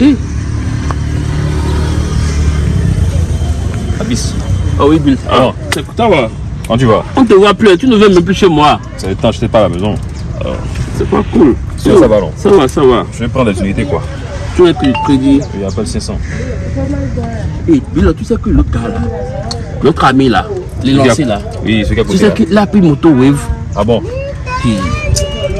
Eh, Abyss. ah oui, Bill. Ah. C'est- Ça va. Quand tu vas On te voit plus, tu ne viens même plus chez moi. Ça je n'étais pas à la maison. C'est pas cool. Sinon, ça va, non Ça va, ça va. Je vais prendre des unités, quoi. Tu as pris le crédit. Il n'y a pas de 500. Eh, Bill, tu sais que l'autre gars là, l'autre ami là, les lancés là, Oui, ce a tu sais qu'il a pris moto wave. Ah bon?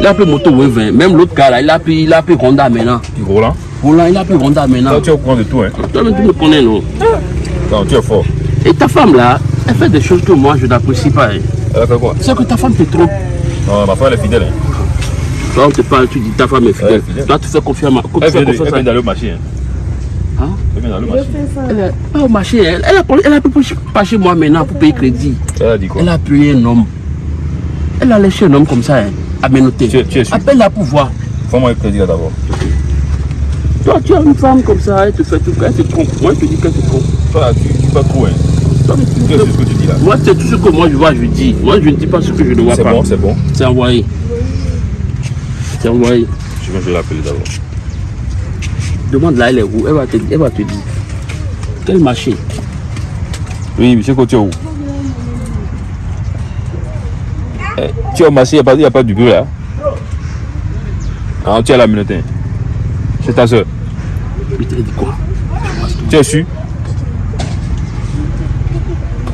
Il a pris moto wave. hein. Même l'autre gars là, il a pris, il a pris Honda maintenant. Du gros là Roland, il a pris Honda maintenant. Toi, tu es au courant de tout, hein Toi-même, tu me connais, non? Non, tu es fort. Et ta femme là, elle fait des choses que moi je n'apprécie pas. hein. Elle a fait quoi? Sais que ta femme te trompe. Non, ma femme, elle est fidèle. Hein. Toi, on te parle, tu dis ta femme est fidèle. Fidèle. Toi, tu fais confiance à ma. Elle vient à- d'aller au marché. Hein. Hein? Elle vient d'aller au marché. Elle est pas au marché, elle, elle, a, elle a pu pas chez moi maintenant pour payer crédit. Elle a dit quoi? Elle a payé un homme. Elle a laissé un homme comme ça, hein, à menotter. Tu es- tu es sûr? Appelle-la pour voir. Fais-moi un crédit là d'abord. Tu as une femme comme ça, elle te fait tout, elle te trompe. Moi, je te dis qu'elle te trompe. Toi, tu dis pas trop, hein. Toi, tu- Tu sais ce que tu dis là. Moi, c'est tout ce que moi je vois, je dis. Moi, je ne dis pas ce que je ne vois C'est pas. bon, c'est bon. C'est envoyé. C'est envoyé. Je vais je vais l'appeler d'abord. Demande là, elle est où? Elle va, te, elle va te dire. Quel marché Oui, monsieur Côté où? Eh, Tu es au marché, il n'y a, pas- il y a pas du bruit là. Ah, tu es à la minute. C'est ta soeur. Il te dit quoi Tu es sûr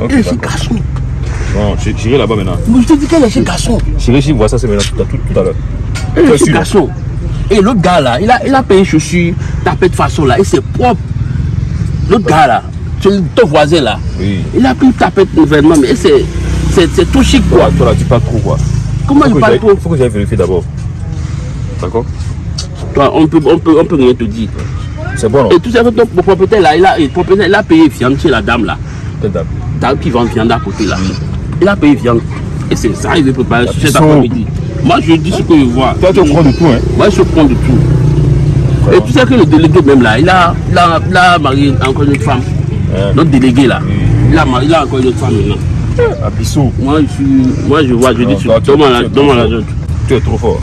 Ok, Elle est chez d'accord. garçon. Bon, je- j'irai là-bas maintenant. Mais je te dis qu'elle est chez garçon. J'irai ici voir ça, c'est maintenant tout, à- tout, tout à l'heure. Elle est chez garçon. Et l'autre gars là, il a, il a payé chaussures, tapé de façon là, et c'est propre. L'autre gars là, c'est ton voisin là, Oui. il a pris tapé de vêtements, mais c'est, c'est, c'est tout chic quoi. Toi, là, tu parles trop quoi. Comment je parle trop? faut que j'aille vérifier d'abord. D'accord? Toi, on peut, on peut, on peut rien te dire. C'est bon, non Et tout ça, ton propriétaire là, il a, le propriétaire, il a payé viande chez la dame là. Dame qui vend viande à côté là. Il a payé viande. Et c'est ça, il veut préparer cet après-midi. Moi, je dis ce que je vois. Toi, tu courant de tout, hein Moi, je courant de tout. Et tu sais que le délégué même là, il a, il a, il a marié encore une autre femme. Notre délégué là. Il a, marié, il a encore une autre femme maintenant. À. Moi, je suis, moi, je vois, je Non, dis, toi, tu-. Tu es trop fort.